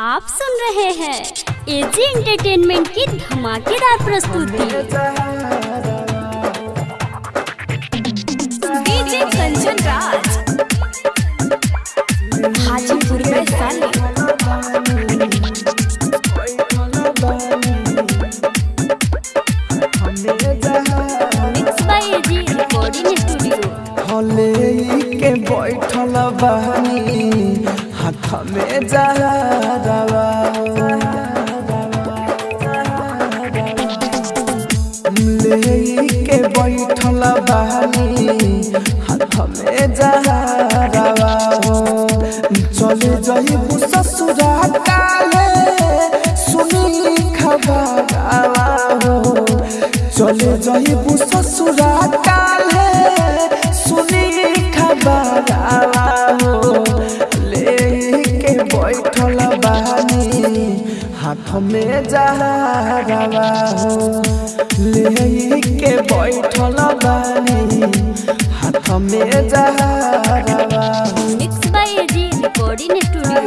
आप सुन रहे हैं एजी एंटरटेनमेंट की धमाकेदार प्रस्तुति। डीजे कंचन राज। हाजीपुर में साली। के बैठल बहनी हाथ में जहरवा ले के बैठल बहनी हाथ में जहरवा चले जइबू ससुरा काले, सुनी खबरवा हो। चले जइबू ससुरा बानी हाथ में जहरवा हो लेके बैठल बानी। हाथ में जहरवा हो। Mix by A G recording studio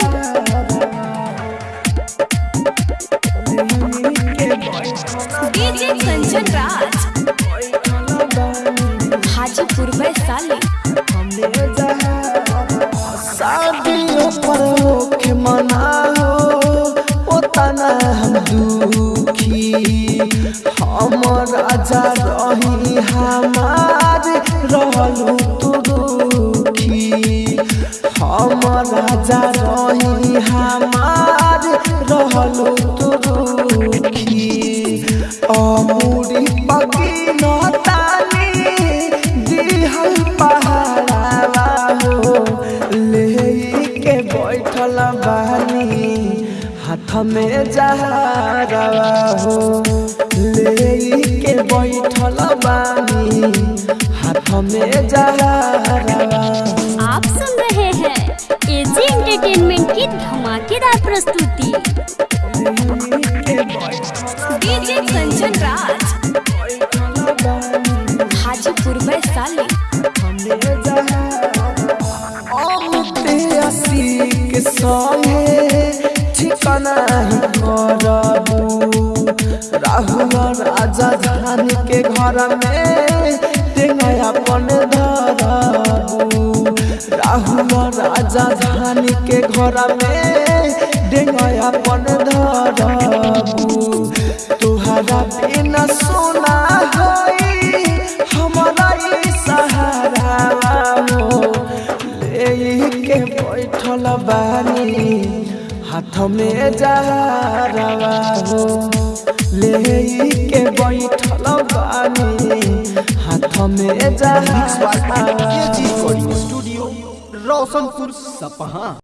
DJ Kanchan Raj Hajipur में साली। शादियों पर होके मना। दुखी। हम राजा रही हमार, रहलू तू दुखी। हम राजा रही हमार, रहलू तू दुखी। हाथ में जहरवा हो लेके बैठल बानी। हाथ में जहरवा। आप सुन रहे हैं एजी एंटरटेनमेंट की धमाकेदार प्रस्तुति। डीजे कंचन राज। हाजीपुर में साली। के संगे ठिकाना ही करबू राहुल राजा धान के घर में अपन धरबू राहुल राजा धान के घर में अपन धरबू तुहरा बिना सोना होई हमारा सहारा हो लेके बैठल बानी। हाथ में जहरवा हो लेके बैठल बानी। हाथ में जहरवा स्टूडियो रोशनपुर सपहा